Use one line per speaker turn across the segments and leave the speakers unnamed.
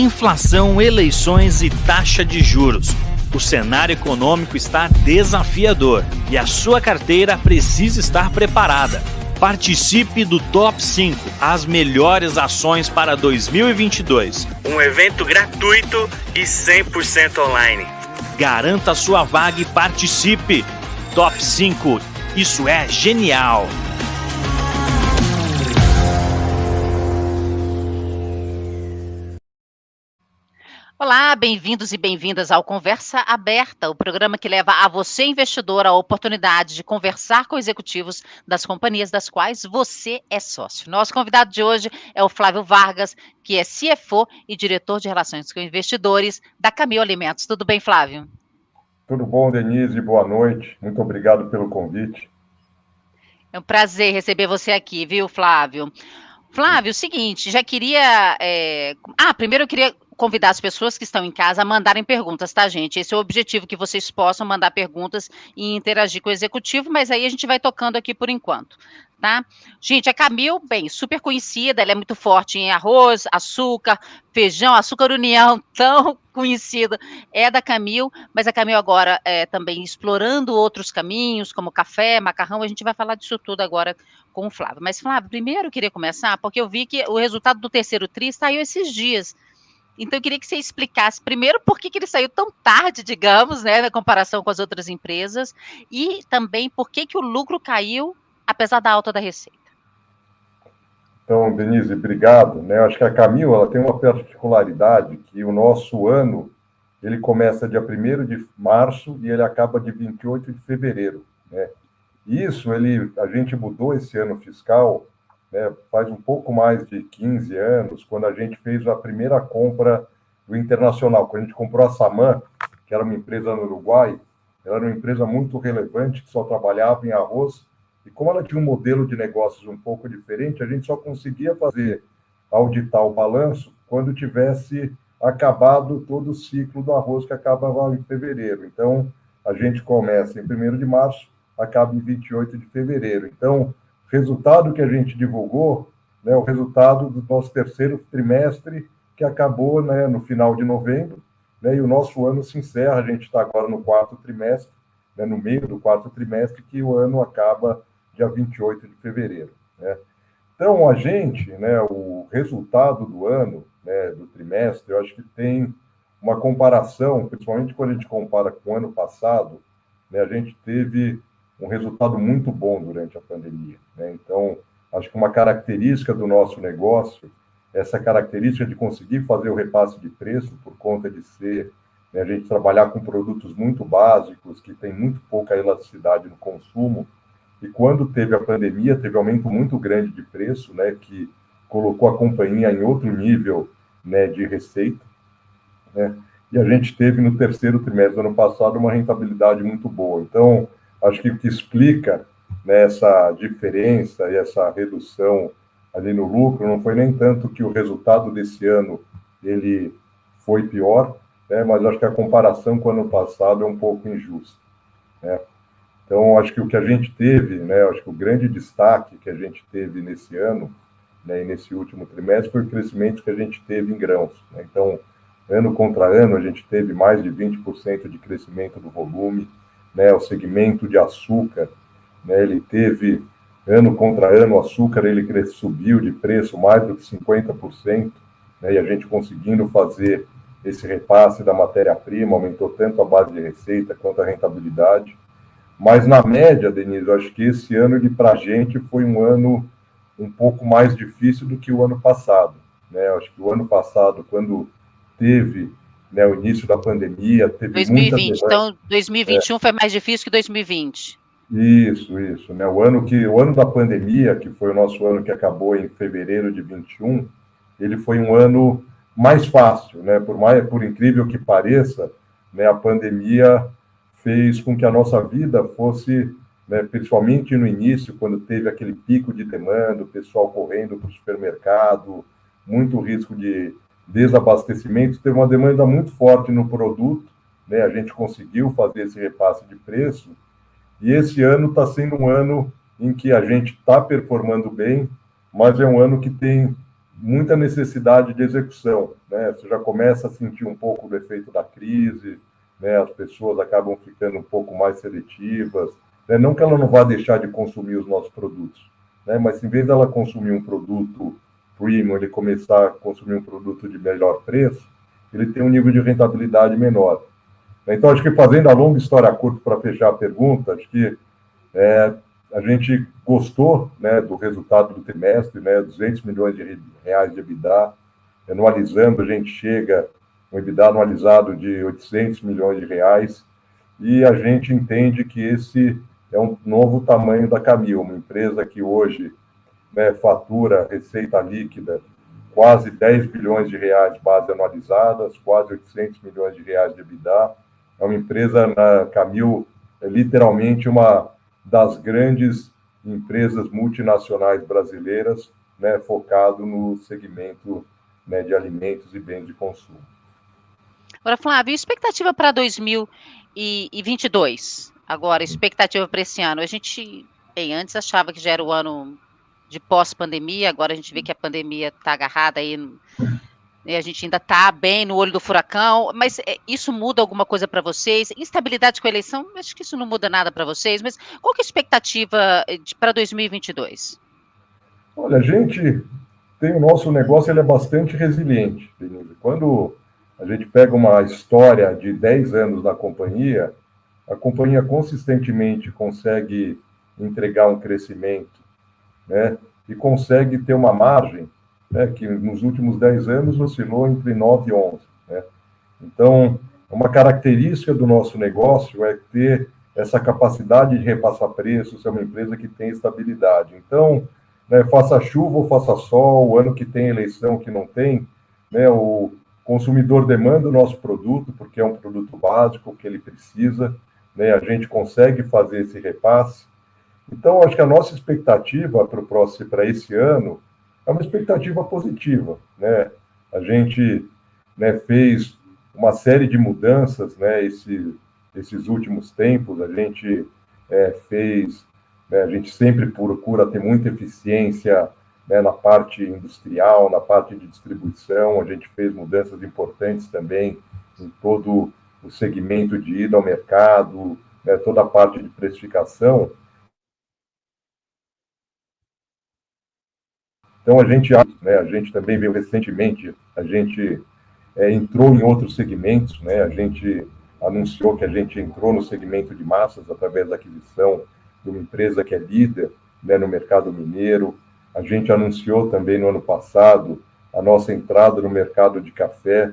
inflação, eleições e taxa de juros. O cenário econômico está desafiador e a sua carteira precisa estar preparada. Participe do Top 5, as melhores ações para 2022. Um evento gratuito e 100% online. Garanta sua vaga e participe. Top 5, isso é genial!
Olá, bem-vindos e bem-vindas ao Conversa Aberta, o programa que leva a você, investidor, a oportunidade de conversar com executivos das companhias das quais você é sócio. Nosso convidado de hoje é o Flávio Vargas, que é CFO e diretor de Relações com Investidores da Camil Alimentos. Tudo bem, Flávio?
Tudo bom, Denise? Boa noite. Muito obrigado pelo convite.
É um prazer receber você aqui, viu, Flávio? Flávio, o seguinte, já queria. É... Ah, primeiro eu queria convidar as pessoas que estão em casa a mandarem perguntas, tá, gente? Esse é o objetivo, que vocês possam mandar perguntas e interagir com o executivo, mas aí a gente vai tocando aqui por enquanto, tá? Gente, a Camil, bem, super conhecida, ela é muito forte em arroz, açúcar, feijão, açúcar união, tão conhecida, é da Camil, mas a Camil agora é também explorando outros caminhos, como café, macarrão, a gente vai falar disso tudo agora com o Flávio. Mas, Flávio, primeiro eu queria começar, porque eu vi que o resultado do terceiro TRI saiu esses dias, então, eu queria que você explicasse primeiro por que, que ele saiu tão tarde, digamos, né, na comparação com as outras empresas, e também por que, que o lucro caiu, apesar da alta da receita.
Então, Denise, obrigado. Né? Acho que a Camil ela tem uma particularidade que o nosso ano ele começa dia 1 de março e ele acaba de 28 de fevereiro. Né? Isso ele, a gente mudou esse ano fiscal né, faz um pouco mais de 15 anos, quando a gente fez a primeira compra do Internacional, quando a gente comprou a Saman, que era uma empresa no Uruguai, ela era uma empresa muito relevante, que só trabalhava em arroz, e como ela tinha um modelo de negócios um pouco diferente, a gente só conseguia fazer, auditar o balanço, quando tivesse acabado todo o ciclo do arroz, que acabava em fevereiro. Então, a gente começa em 1 de março, acaba em 28 de fevereiro. Então, resultado que a gente divulgou, né, o resultado do nosso terceiro trimestre, que acabou né, no final de novembro, né, e o nosso ano se encerra, a gente está agora no quarto trimestre, né, no meio do quarto trimestre, que o ano acaba dia 28 de fevereiro. Né. Então, a gente, né, o resultado do ano, né, do trimestre, eu acho que tem uma comparação, principalmente quando a gente compara com o ano passado, né, a gente teve um resultado muito bom durante a pandemia. Né? Então, acho que uma característica do nosso negócio, essa característica de conseguir fazer o repasse de preço por conta de ser né, a gente trabalhar com produtos muito básicos, que tem muito pouca elasticidade no consumo, e quando teve a pandemia, teve aumento muito grande de preço, né, que colocou a companhia em outro nível né, de receita, né, e a gente teve no terceiro trimestre do ano passado uma rentabilidade muito boa. Então, Acho que o que explica né, essa diferença e essa redução ali no lucro não foi nem tanto que o resultado desse ano ele foi pior, né, mas acho que a comparação com o ano passado é um pouco injusta. Né? Então, acho que o que a gente teve, né, acho que o grande destaque que a gente teve nesse ano, né, e nesse último trimestre, foi o crescimento que a gente teve em grãos. Né? Então, ano contra ano, a gente teve mais de 20% de crescimento do volume, né, o segmento de açúcar, né, ele teve, ano contra ano, o açúcar ele subiu de preço mais do que 50%, né, e a gente conseguindo fazer esse repasse da matéria-prima, aumentou tanto a base de receita quanto a rentabilidade. Mas, na média, Denise, eu acho que esse ano, para a gente, foi um ano um pouco mais difícil do que o ano passado. Né? Eu acho que o ano passado, quando teve né, o início da pandemia, teve
2020, então 2021 é. foi mais difícil que 2020.
Isso, isso, né? O ano que o ano da pandemia, que foi o nosso ano que acabou em fevereiro de 21, ele foi um ano mais fácil, né? Por mais por incrível que pareça, né, a pandemia fez com que a nossa vida fosse, né, principalmente no início, quando teve aquele pico de demanda, o pessoal correndo para o supermercado, muito risco de desabastecimento, teve uma demanda muito forte no produto, né? A gente conseguiu fazer esse repasse de preço, e esse ano está sendo um ano em que a gente está performando bem, mas é um ano que tem muita necessidade de execução. Né? Você já começa a sentir um pouco do efeito da crise, né? as pessoas acabam ficando um pouco mais seletivas. Né? Não que ela não vá deixar de consumir os nossos produtos, né? mas em vez dela consumir um produto premium, ele começar a consumir um produto de melhor preço, ele tem um nível de rentabilidade menor. Então, acho que fazendo a longa história curta para fechar a pergunta, acho que é, a gente gostou né, do resultado do trimestre, né, 200 milhões de reais de EBITDA. Anualizando, a gente chega um EBITDA anualizado de 800 milhões de reais e a gente entende que esse é um novo tamanho da Camil, uma empresa que hoje né, fatura receita líquida quase 10 bilhões de reais base anualizadas, quase 800 milhões de reais de EBITDA. É uma empresa na Camil, é literalmente uma das grandes empresas multinacionais brasileiras, né, focado no segmento né, de alimentos e bens de consumo.
Agora, Flávio, expectativa para 2022? Agora, expectativa para esse ano. A gente, bem, antes achava que já era o ano de pós-pandemia, agora a gente vê que a pandemia está agarrada aí a gente ainda está bem no olho do furacão, mas é, isso muda alguma coisa para vocês? Instabilidade com a eleição, acho que isso não muda nada para vocês, mas qual que é a expectativa eh, para 2022?
Olha, a gente tem o nosso negócio, ele é bastante resiliente. Quando a gente pega uma história de 10 anos na companhia, a companhia consistentemente consegue entregar um crescimento, né? E consegue ter uma margem né, que nos últimos 10 anos oscilou entre 9 e 11. Né? Então, uma característica do nosso negócio é ter essa capacidade de repassar preços, ser uma empresa que tem estabilidade. Então, né, faça chuva ou faça sol, o ano que tem eleição, que não tem, né, o consumidor demanda o nosso produto, porque é um produto básico que ele precisa, né, a gente consegue fazer esse repasse. Então, acho que a nossa expectativa para o próximo, para esse ano, é uma expectativa positiva, né? A gente né, fez uma série de mudanças, né? Esse, esses últimos tempos, a gente é, fez, né, a gente sempre procura ter muita eficiência né, na parte industrial, na parte de distribuição, a gente fez mudanças importantes também em todo o segmento de ida ao mercado, né, toda a parte de precificação, Então, a gente, né, a gente também viu recentemente, a gente é, entrou em outros segmentos, né, a gente anunciou que a gente entrou no segmento de massas através da aquisição de uma empresa que é líder né, no mercado mineiro. A gente anunciou também no ano passado a nossa entrada no mercado de café.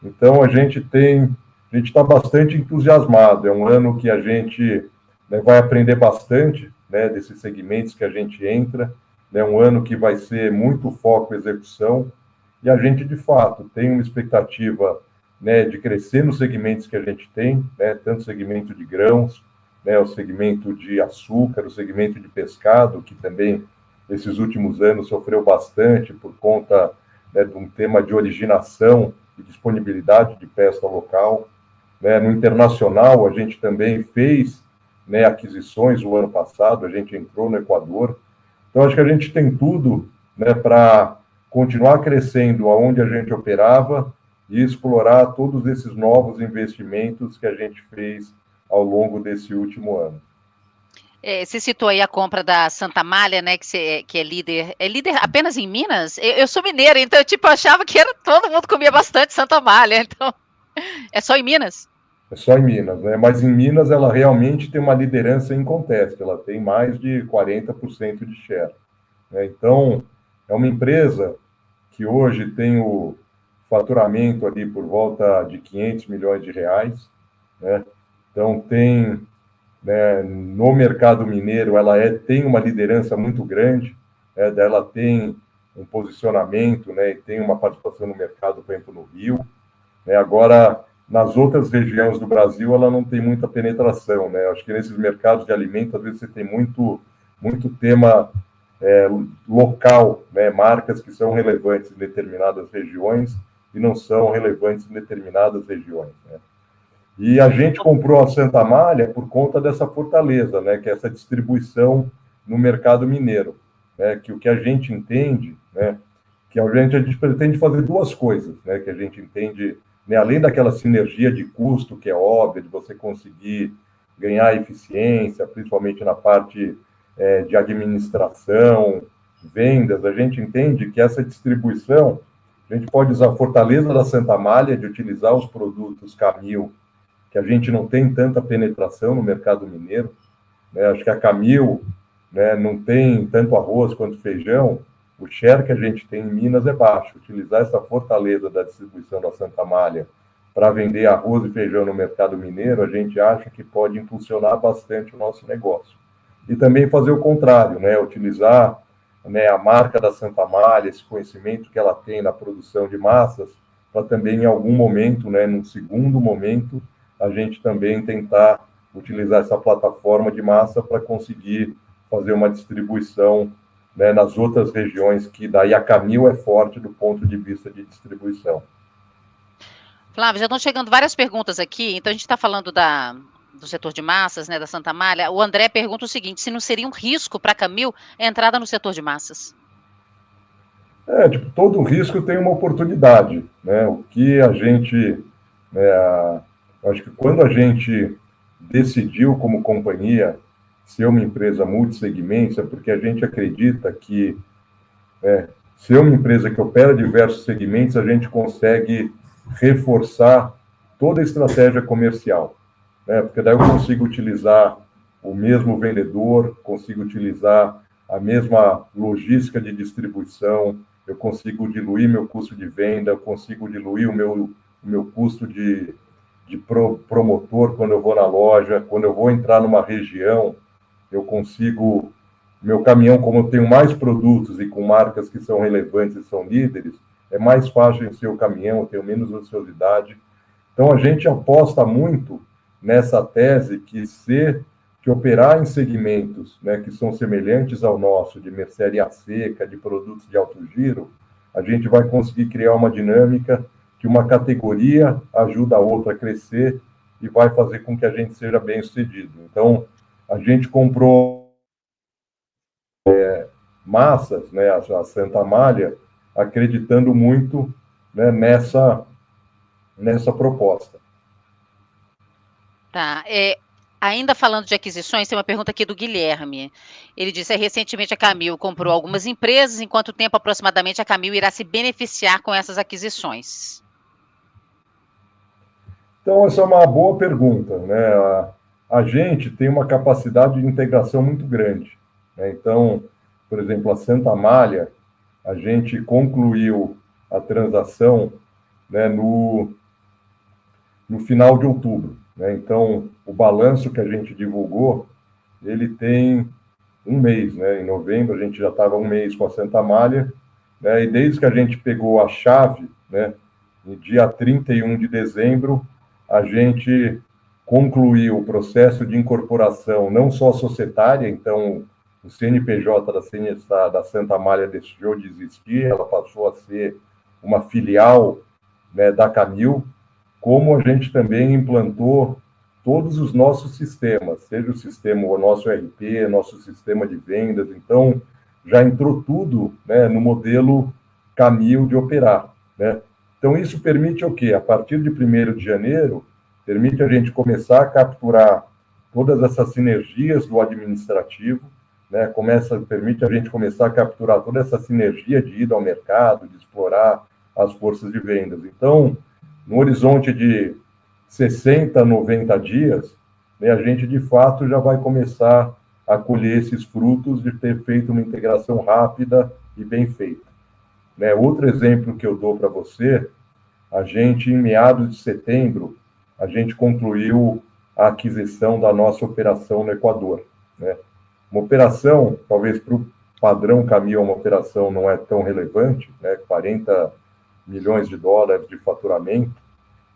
Então, a gente tem, a gente está bastante entusiasmado. É um ano que a gente né, vai aprender bastante né, desses segmentos que a gente entra né, um ano que vai ser muito foco execução, e a gente, de fato, tem uma expectativa né, de crescer nos segmentos que a gente tem, né, tanto o segmento de grãos, né, o segmento de açúcar, o segmento de pescado, que também, esses últimos anos, sofreu bastante por conta né, de um tema de originação e disponibilidade de pesca local. Né. No internacional, a gente também fez né, aquisições o ano passado, a gente entrou no Equador, então, acho que a gente tem tudo né, para continuar crescendo aonde a gente operava e explorar todos esses novos investimentos que a gente fez ao longo desse último ano.
É, você citou aí a compra da Santa Malha, né, que, você, que é líder, é líder apenas em Minas? Eu, eu sou mineira, então eu tipo, achava que era, todo mundo comia bastante Santa Malha, então é só em Minas?
É só em Minas, né? Mas em Minas ela realmente tem uma liderança em conteste, ela tem mais de 40% de share. Né? Então, é uma empresa que hoje tem o faturamento ali por volta de 500 milhões de reais, né? Então, tem né, no mercado mineiro, ela é, tem uma liderança muito grande, né, ela tem um posicionamento, né, e tem uma participação no mercado, por exemplo, no Rio. Né, agora, nas outras regiões do Brasil, ela não tem muita penetração, né? Acho que nesses mercados de alimentos, às vezes você tem muito, muito tema é, local, né? Marcas que são relevantes em determinadas regiões e não são relevantes em determinadas regiões, né? E a gente comprou a Santa Malha por conta dessa fortaleza, né? Que é essa distribuição no mercado mineiro, né? Que o que a gente entende, né? que a gente, a gente pretende fazer duas coisas, né, que a gente entende, né, além daquela sinergia de custo, que é óbvia, de você conseguir ganhar eficiência, principalmente na parte é, de administração, vendas, a gente entende que essa distribuição, a gente pode usar a fortaleza da Santa Malha de utilizar os produtos Camil, que a gente não tem tanta penetração no mercado mineiro, né? acho que a Camil né, não tem tanto arroz quanto feijão, o share que a gente tem em Minas é baixo. Utilizar essa fortaleza da distribuição da Santa Malha para vender arroz e feijão no mercado mineiro, a gente acha que pode impulsionar bastante o nosso negócio. E também fazer o contrário, né? utilizar né, a marca da Santa Malha, esse conhecimento que ela tem na produção de massas, para também em algum momento, né, num segundo momento, a gente também tentar utilizar essa plataforma de massa para conseguir fazer uma distribuição né, nas outras regiões, que daí a Camil é forte do ponto de vista de distribuição.
Flávio, já estão chegando várias perguntas aqui, então a gente está falando da, do setor de massas, né, da Santa Malha. O André pergunta o seguinte: se não seria um risco para a Camil a entrada no setor de massas?
É, tipo, todo risco tem uma oportunidade, né? O que a gente, né, acho que quando a gente decidiu como companhia ser uma empresa multissegmentos, é porque a gente acredita que é, ser uma empresa que opera diversos segmentos, a gente consegue reforçar toda a estratégia comercial, né? Porque daí eu consigo utilizar o mesmo vendedor, consigo utilizar a mesma logística de distribuição, eu consigo diluir meu custo de venda, eu consigo diluir o meu, o meu custo de, de pro, promotor quando eu vou na loja, quando eu vou entrar numa região, eu consigo, meu caminhão, como eu tenho mais produtos e com marcas que são relevantes e são líderes, é mais fácil em seu caminhão, eu tenho menos ociosidade. Então, a gente aposta muito nessa tese que ser que operar em segmentos né, que são semelhantes ao nosso, de mercearia seca, de produtos de alto giro, a gente vai conseguir criar uma dinâmica que uma categoria ajuda a outra a crescer e vai fazer com que a gente seja bem sucedido. Então, a gente comprou é, massas, né, a Santa Malha, acreditando muito né, nessa, nessa proposta.
Tá. É, ainda falando de aquisições, tem uma pergunta aqui do Guilherme. Ele disse: recentemente a Camil comprou algumas empresas, em quanto tempo aproximadamente a Camil irá se beneficiar com essas aquisições?
Então, essa é uma boa pergunta. Né? A, a gente tem uma capacidade de integração muito grande. Né? Então, por exemplo, a Santa Malha, a gente concluiu a transação né, no, no final de outubro. Né? Então, o balanço que a gente divulgou, ele tem um mês. Né? Em novembro, a gente já estava um mês com a Santa Malha, né? e desde que a gente pegou a chave, né, no dia 31 de dezembro, a gente concluiu o processo de incorporação, não só societária, então o CNPJ da, da Santa Malha deixou de existir, ela passou a ser uma filial né, da Camil, como a gente também implantou todos os nossos sistemas, seja o sistema, o nosso RP, nosso sistema de vendas, então já entrou tudo né, no modelo Camil de operar. Né? Então isso permite o quê? A partir de 1 de janeiro, permite a gente começar a capturar todas essas sinergias do administrativo, né? Começa, permite a gente começar a capturar toda essa sinergia de ida ao mercado, de explorar as forças de vendas. Então, no horizonte de 60, 90 dias, né, a gente de fato já vai começar a colher esses frutos de ter feito uma integração rápida e bem feita. Né, outro exemplo que eu dou para você, a gente, em meados de setembro, a gente concluiu a aquisição da nossa operação no Equador. Né? Uma operação, talvez para o padrão caminhão, uma operação não é tão relevante, né? 40 milhões de dólares de faturamento,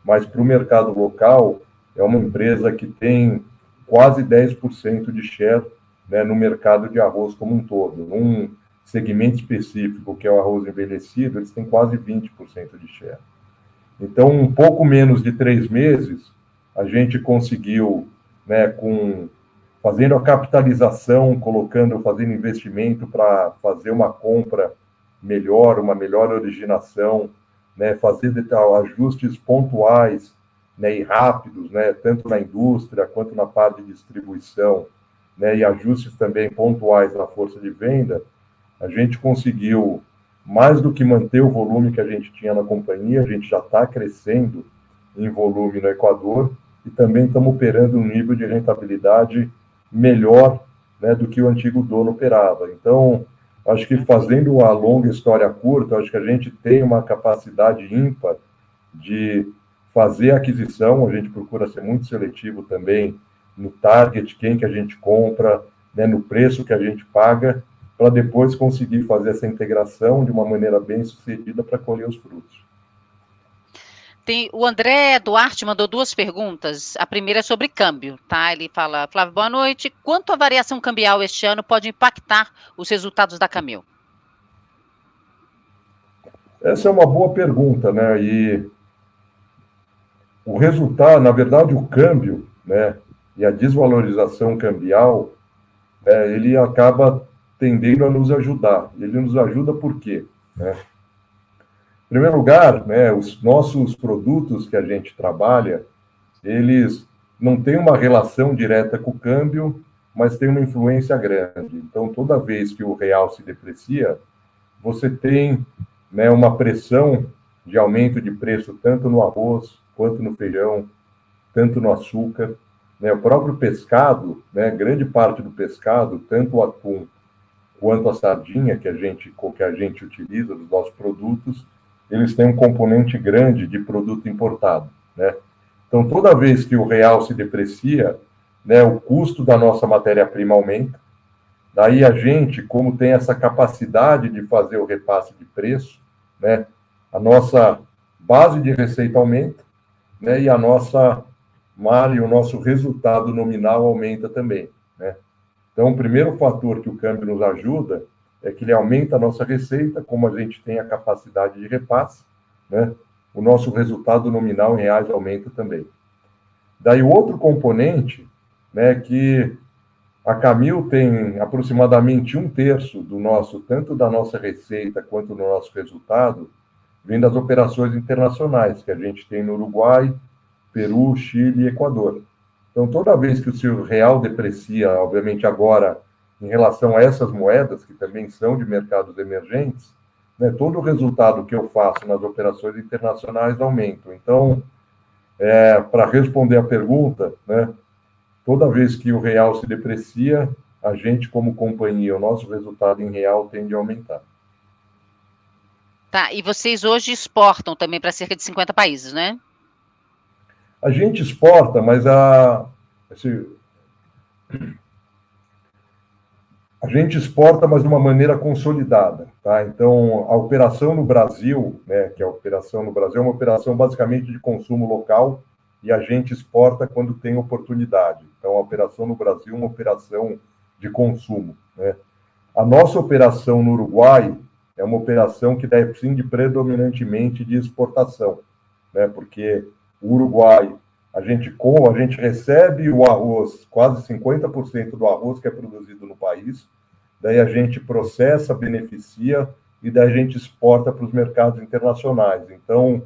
mas para o mercado local é uma empresa que tem quase 10% de share né, no mercado de arroz como um todo. Num segmento específico, que é o arroz envelhecido, eles têm quase 20% de share. Então, um pouco menos de três meses, a gente conseguiu, né, com fazendo a capitalização, colocando, fazendo investimento para fazer uma compra melhor, uma melhor originação, né, fazer ajustes pontuais né, e rápidos, né, tanto na indústria quanto na parte de distribuição, né, e ajustes também pontuais na força de venda, a gente conseguiu mais do que manter o volume que a gente tinha na companhia, a gente já está crescendo em volume no Equador e também estamos operando um nível de rentabilidade melhor né, do que o antigo dono operava. Então, acho que fazendo a longa história curta, acho que a gente tem uma capacidade ímpar de fazer aquisição, a gente procura ser muito seletivo também no target, quem que a gente compra, né, no preço que a gente paga, para depois conseguir fazer essa integração de uma maneira bem sucedida para colher os frutos.
Tem, o André Duarte mandou duas perguntas. A primeira é sobre câmbio, tá? Ele fala, Flávio, boa noite. Quanto a variação cambial este ano pode impactar os resultados da Camil?
Essa é uma boa pergunta, né? E o resultado, na verdade, o câmbio, né? E a desvalorização cambial, é, ele acaba tendendo a nos ajudar. Ele nos ajuda por quê? Né? Em primeiro lugar, né, os nossos produtos que a gente trabalha, eles não têm uma relação direta com o câmbio, mas tem uma influência grande. Então, toda vez que o real se deprecia, você tem né, uma pressão de aumento de preço tanto no arroz quanto no feijão, tanto no açúcar. Né, o próprio pescado, né, grande parte do pescado, tanto o atum quanto a sardinha que a gente que a gente utiliza dos nossos produtos, eles têm um componente grande de produto importado, né? Então toda vez que o real se deprecia, né, o custo da nossa matéria-prima aumenta. Daí a gente, como tem essa capacidade de fazer o repasse de preço, né, a nossa base de receita aumenta, né, e a nossa mar e o nosso resultado nominal aumenta também, né? Então, o primeiro fator que o câmbio nos ajuda é que ele aumenta a nossa receita, como a gente tem a capacidade de repasse, né? O nosso resultado nominal em reais aumenta também. Daí, o outro componente, né, que a Camil tem aproximadamente um terço do nosso, tanto da nossa receita quanto do nosso resultado, vem das operações internacionais que a gente tem no Uruguai, Peru, Chile e Equador. Então, toda vez que o real deprecia, obviamente agora, em relação a essas moedas, que também são de mercados emergentes, né, todo o resultado que eu faço nas operações internacionais aumenta. Então, é, para responder a pergunta, né, toda vez que o real se deprecia, a gente, como companhia, o nosso resultado em real tende a aumentar.
Tá, e vocês hoje exportam também para cerca de 50 países, né?
A gente exporta, mas a, assim, a gente exporta, mas de uma maneira consolidada. Tá? Então, a operação no Brasil, né, que é a operação no Brasil, é uma operação basicamente de consumo local e a gente exporta quando tem oportunidade. Então, a operação no Brasil é uma operação de consumo. Né? A nossa operação no Uruguai é uma operação que depende predominantemente de exportação, né? porque o Uruguai, a gente com, a gente recebe o arroz, quase 50% do arroz que é produzido no país, daí a gente processa, beneficia e daí a gente exporta para os mercados internacionais. Então,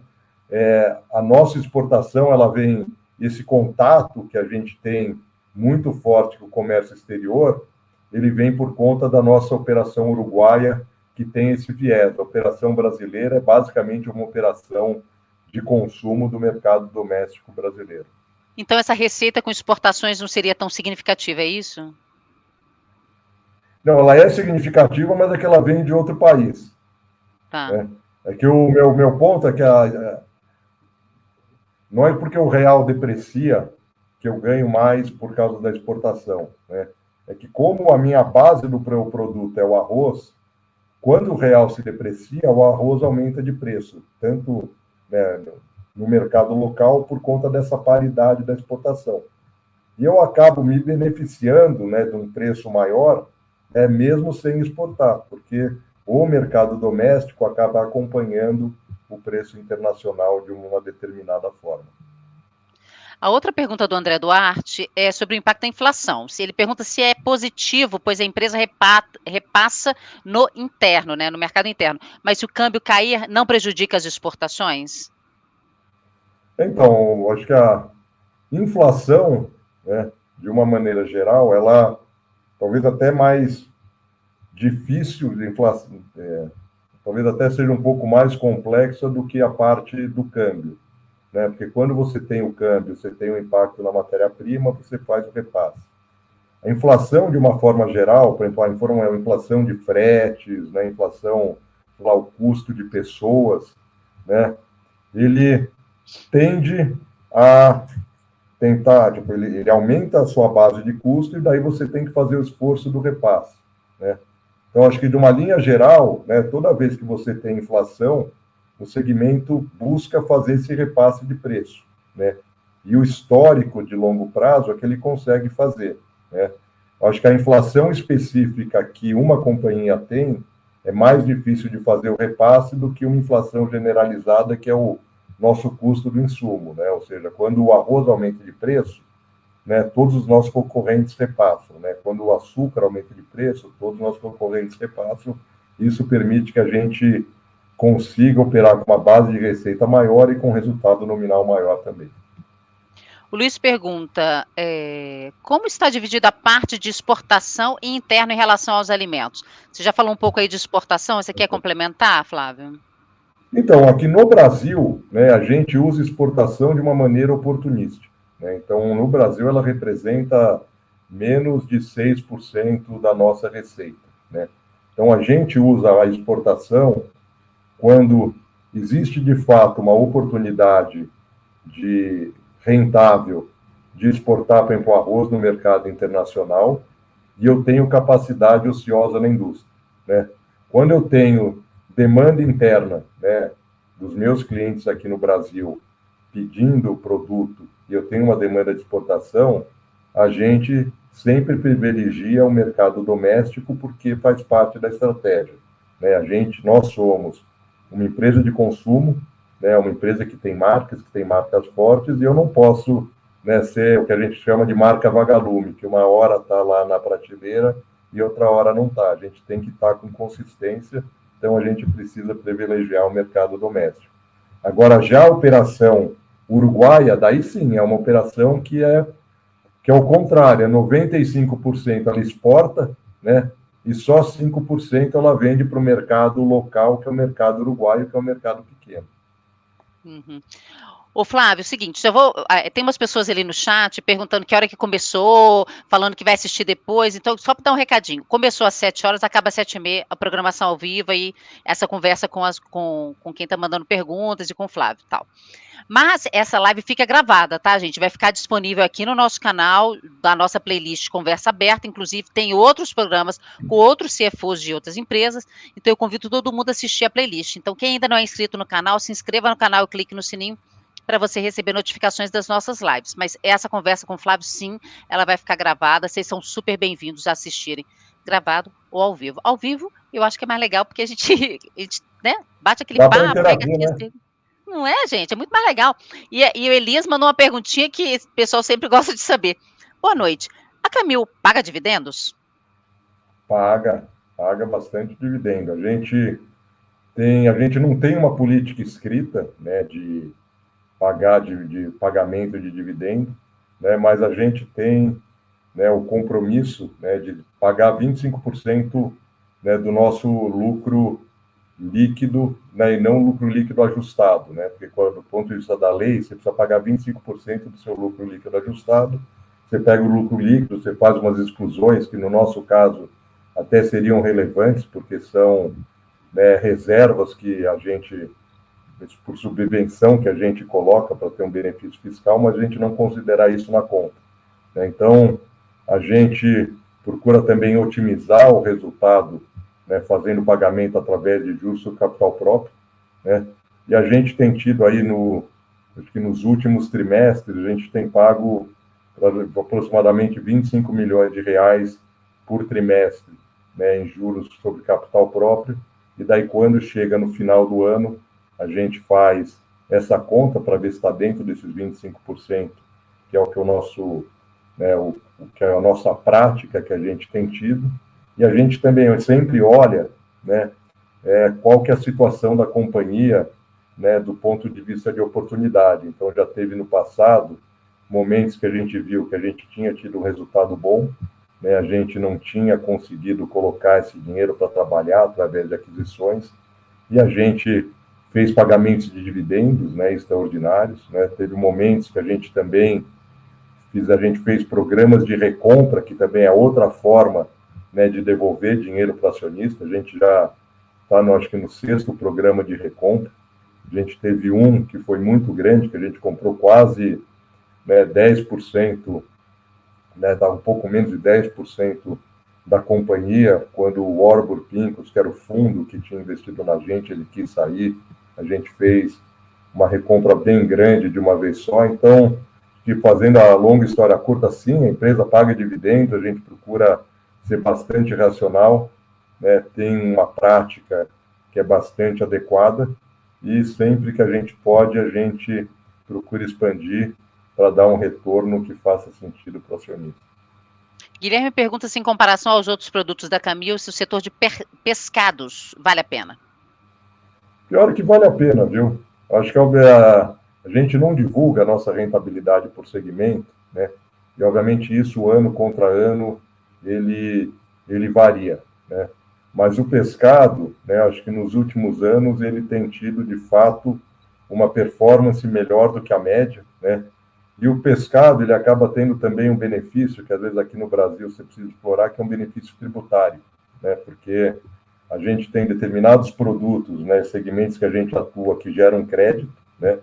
é, a nossa exportação, ela vem, esse contato que a gente tem muito forte com o comércio exterior, ele vem por conta da nossa operação uruguaia, que tem esse viés. A operação brasileira é basicamente uma operação de consumo do mercado doméstico brasileiro.
Então, essa receita com exportações não seria tão significativa, é isso?
Não, ela é significativa, mas é que ela vem de outro país. Tá. Né? É que o meu, meu ponto é que a, não é porque o real deprecia que eu ganho mais por causa da exportação. Né? É que como a minha base do produto é o arroz, quando o real se deprecia, o arroz aumenta de preço, tanto né, no mercado local por conta dessa paridade da exportação. E eu acabo me beneficiando né, de um preço maior, é mesmo sem exportar, porque o mercado doméstico acaba acompanhando o preço internacional de uma determinada forma.
A outra pergunta do André Duarte é sobre o impacto da inflação. Se ele pergunta se é positivo, pois a empresa repassa no interno, né, no mercado interno. Mas se o câmbio cair, não prejudica as exportações?
Então, acho que a inflação, né, de uma maneira geral, ela talvez até mais difícil de inflação, é, talvez até seja um pouco mais complexa do que a parte do câmbio né? Porque quando você tem o câmbio, você tem o impacto na matéria-prima, você faz o repasse. A inflação, de uma forma geral, por exemplo, a inflação de fretes, né? inflação, lá, o custo de pessoas, né? ele tende a tentar, tipo, ele, ele, aumenta a sua base de custo e daí você tem que fazer o esforço do repasse, né? Então, acho que de uma linha geral, né, toda vez que você tem inflação, o segmento busca fazer esse repasse de preço, né? E o histórico de longo prazo é que ele consegue fazer, né? Acho que a inflação específica que uma companhia tem é mais difícil de fazer o repasse do que uma inflação generalizada, que é o nosso custo do insumo, né? Ou seja, quando o arroz aumenta de preço, né, todos os nossos concorrentes repassam, né? Quando o açúcar aumenta de preço, todos os nossos concorrentes repassam. Isso permite que a gente consiga operar com uma base de receita maior e com resultado nominal maior também.
O Luiz pergunta: é, como está dividida a parte de exportação e interno em relação aos alimentos? Você já falou um pouco aí de exportação, você quer complementar, Flávio?
Então, aqui no Brasil, né, a gente usa exportação de uma maneira oportunística. Né? Então, no Brasil, ela representa menos de 6% da nossa receita. Né? Então, a gente usa a exportação quando existe de fato uma oportunidade de rentável de exportar, por arroz no mercado internacional e eu tenho capacidade ociosa na indústria. Né? Quando eu tenho demanda interna né, dos meus clientes aqui no Brasil pedindo o produto e eu tenho uma demanda de exportação, a gente sempre privilegia o mercado doméstico porque faz parte da estratégia. Né? A gente, nós somos uma empresa de consumo, né, uma empresa que tem marcas, que tem marcas fortes, e eu não posso né, ser o que a gente chama de marca vagalume, que uma hora está lá na prateleira e outra hora não está. A gente tem que estar tá com consistência, então a gente precisa privilegiar o mercado doméstico. Agora, já a operação uruguaia, daí sim, é uma operação que é que é o contrário, é 95% ela exporta, né? E só 5% ela vende para o mercado local, que é o mercado uruguaio, que é o mercado pequeno.
Uhum. Ô Flávio, é o seguinte, eu vou, ah, tem umas pessoas ali no chat perguntando que hora que começou, falando que vai assistir depois, então só para dar um recadinho, começou às 7 horas, acaba às 7 e meia, a programação ao vivo e essa conversa com, as, com, com quem está mandando perguntas e com o Flávio e tal. Mas essa live fica gravada, tá, gente? Vai ficar disponível aqui no nosso canal, da nossa playlist Conversa Aberta. Inclusive, tem outros programas com outros CFOs de outras empresas. Então, eu convido todo mundo a assistir a playlist. Então, quem ainda não é inscrito no canal, se inscreva no canal e clique no sininho para você receber notificações das nossas lives. Mas essa conversa com o Flávio, sim, ela vai ficar gravada. Vocês são super bem-vindos a assistirem gravado ou ao vivo. Ao vivo, eu acho que é mais legal, porque a gente, a gente né, bate aquele Dá papo, pega aquele... Não é, gente? É muito mais legal. E, e o Elias mandou uma perguntinha que o pessoal sempre gosta de saber. Boa noite. A Camil paga dividendos?
Paga, paga bastante dividendo. A gente tem, a gente não tem uma política escrita, né, de pagar de, de pagamento de dividendo, né, mas a gente tem, né, o compromisso, né, de pagar 25% né, do nosso lucro líquido né, e não lucro líquido ajustado, né? Porque quando, do ponto de vista da lei, você precisa pagar 25% do seu lucro líquido ajustado. Você pega o lucro líquido, você faz umas exclusões que no nosso caso até seriam relevantes, porque são né, reservas que a gente, por subvenção que a gente coloca para ter um benefício fiscal, mas a gente não considera isso na conta. Né? Então, a gente procura também otimizar o resultado né, fazendo pagamento através de juros sobre capital próprio, né? E a gente tem tido aí no, acho que nos últimos trimestres, a gente tem pago aproximadamente 25 milhões de reais por trimestre, né, em juros sobre capital próprio. E daí quando chega no final do ano, a gente faz essa conta para ver se está dentro desses 25% que é o que o nosso, né, o, que é a nossa prática que a gente tem tido, e a gente também sempre olha, né, é, qual que é a situação da companhia, né, do ponto de vista de oportunidade. Então, já teve no passado momentos que a gente viu que a gente tinha tido um resultado bom, né, a gente não tinha conseguido colocar esse dinheiro para trabalhar através de aquisições, e a gente fez pagamentos de dividendos né, extraordinários. Né, teve momentos que a gente também a gente fez programas de recompra, que também é outra forma né, de devolver dinheiro para o acionista. A gente já está, acho que, no sexto programa de recompra. A gente teve um que foi muito grande, que a gente comprou quase né, 10%, né, dá um pouco menos de 10% da companhia, quando o Orbor Pincos, que era o fundo que tinha investido na gente, ele quis sair, a gente fez uma recompra bem grande de uma vez só, então, de fazendo a longa história curta, sim, a empresa paga dividendos, a gente procura ser bastante racional, né, tem uma prática que é bastante adequada, e sempre que a gente pode, a gente procura expandir para dar um retorno que faça sentido para o acionista.
Guilherme pergunta se, em comparação aos outros produtos da Camil, se o setor de pescados vale a pena.
Pior que vale a pena, viu? Acho que a, a gente não divulga a nossa rentabilidade por segmento, né? E, obviamente, isso, ano contra ano, ele, ele varia, né? Mas o pescado, né, acho que nos últimos anos ele tem tido, de fato, uma performance melhor do que a média, né? E o pescado, ele acaba tendo também um benefício, que às vezes aqui no Brasil você precisa explorar, que é um benefício tributário, né? Porque a gente tem determinados produtos, né, segmentos que a gente atua que geram crédito, né?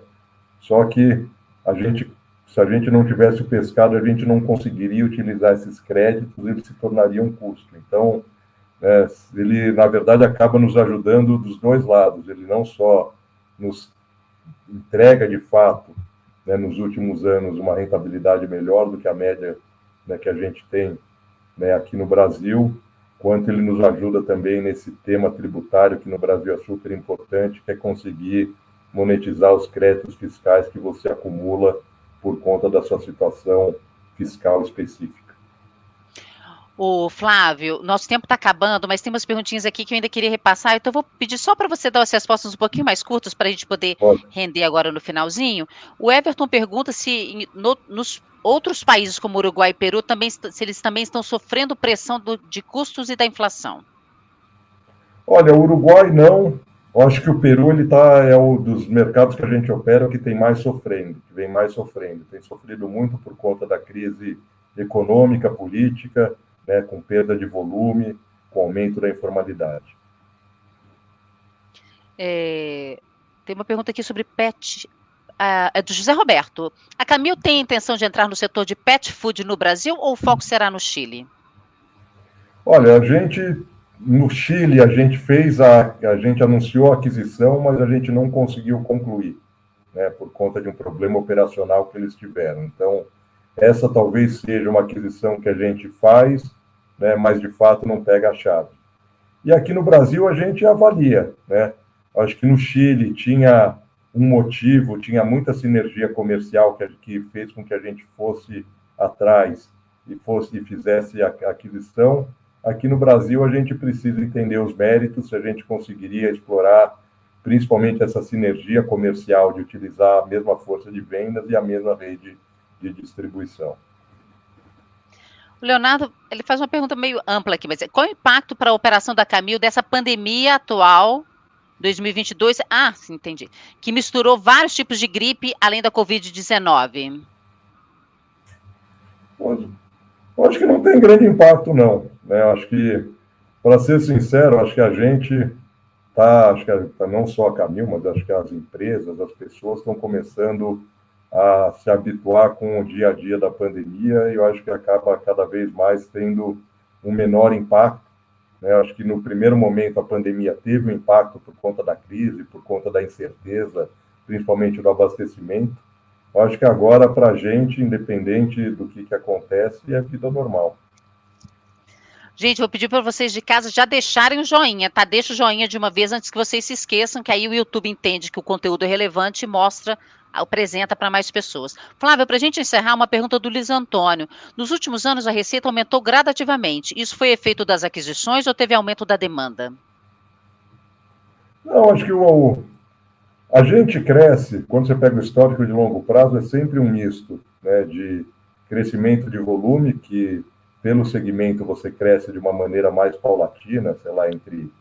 Só que a gente, se a gente não tivesse o pescado, a gente não conseguiria utilizar esses créditos, eles se tornariam um custo. Então, né, ele, na verdade, acaba nos ajudando dos dois lados. Ele não só nos entrega, de fato, né, nos últimos anos, uma rentabilidade melhor do que a média né, que a gente tem né, aqui no Brasil, quanto ele nos ajuda também nesse tema tributário, que no Brasil é super importante, que é conseguir monetizar os créditos fiscais que você acumula por conta da sua situação fiscal específica.
O Flávio, nosso tempo está acabando, mas tem umas perguntinhas aqui que eu ainda queria repassar, então eu vou pedir só para você dar as respostas um pouquinho mais curtas para a gente poder Pode. render agora no finalzinho. O Everton pergunta se no, nos outros países como Uruguai e Peru também se eles também estão sofrendo pressão do, de custos e da inflação.
Olha, o Uruguai não. Eu acho que o Peru ele tá é o dos mercados que a gente opera que tem mais sofrendo, que vem mais sofrendo. Tem sofrido muito por conta da crise econômica, política né, com perda de volume, com aumento da informalidade.
É, tem uma pergunta aqui sobre pet, uh, é do José Roberto. A Camil tem intenção de entrar no setor de pet food no Brasil ou o foco será no Chile?
Olha, a gente no Chile a gente fez a a gente anunciou a aquisição, mas a gente não conseguiu concluir, né, por conta de um problema operacional que eles tiveram. Então, essa talvez seja uma aquisição que a gente faz né, mas de fato não pega a chave. E aqui no Brasil a gente avalia, né? Acho que no Chile tinha um motivo, tinha muita sinergia comercial que, que fez com que a gente fosse atrás e fosse e fizesse a aquisição. Aqui no Brasil a gente precisa entender os méritos, se a gente conseguiria explorar principalmente essa sinergia comercial de utilizar a mesma força de vendas e a mesma rede de distribuição.
O Leonardo, ele faz uma pergunta meio ampla aqui, mas qual o impacto para a operação da Camil dessa pandemia atual 2022? Ah, sim, entendi. Que misturou vários tipos de gripe além da Covid-19.
Acho que não tem grande impacto, não. Né? Acho que, para ser sincero, acho que a gente tá, acho que a, não só a Camil, mas acho que as empresas, as pessoas estão começando a se habituar com o dia a dia da pandemia e eu acho que acaba cada vez mais tendo um menor impacto. Né? Acho que no primeiro momento a pandemia teve um impacto por conta da crise, por conta da incerteza, principalmente do abastecimento. Eu acho que agora, para a gente, independente do que, que acontece, é vida normal.
Gente, vou pedir para vocês de casa já deixarem o joinha, tá? Deixa o joinha de uma vez antes que vocês se esqueçam, que aí o YouTube entende que o conteúdo é relevante e mostra apresenta para mais pessoas. Flávio, para a gente encerrar, uma pergunta do Luiz Antônio. Nos últimos anos, a receita aumentou gradativamente. Isso foi efeito das aquisições ou teve aumento da demanda?
Não, acho que o, a gente cresce, quando você pega o histórico de longo prazo, é sempre um misto né, de crescimento de volume, que pelo segmento você cresce de uma maneira mais paulatina, sei lá, entre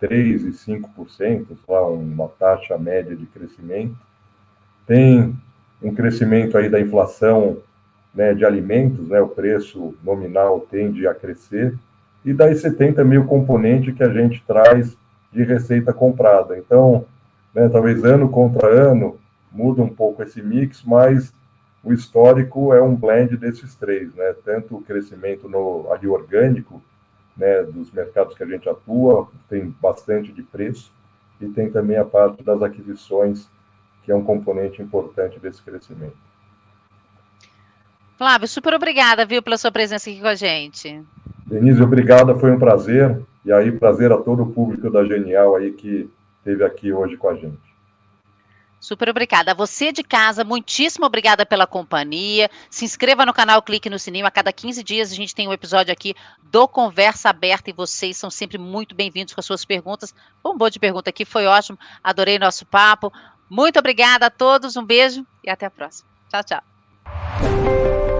3% e 5%, sei lá, uma taxa média de crescimento. Tem um crescimento aí da inflação né, de alimentos, né, o preço nominal tende a crescer, e daí você tem também o componente que a gente traz de receita comprada. Então, né, talvez ano contra ano muda um pouco esse mix, mas o histórico é um blend desses três, né? Tanto o crescimento no ali orgânico, né, dos mercados que a gente atua, tem bastante de preço, e tem também a parte das aquisições, que é um componente importante desse crescimento.
Flávio, super obrigada, viu, pela sua presença aqui com a gente.
Denise, obrigada, foi um prazer. E aí, prazer a todo o público da Genial aí que esteve aqui hoje com a gente.
Super obrigada. A você de casa, muitíssimo obrigada pela companhia. Se inscreva no canal, clique no sininho. A cada 15 dias a gente tem um episódio aqui do Conversa Aberta e vocês são sempre muito bem-vindos com as suas perguntas. Um bom de pergunta aqui, foi ótimo. Adorei nosso papo. Muito obrigada a todos, um beijo e até a próxima. Tchau, tchau.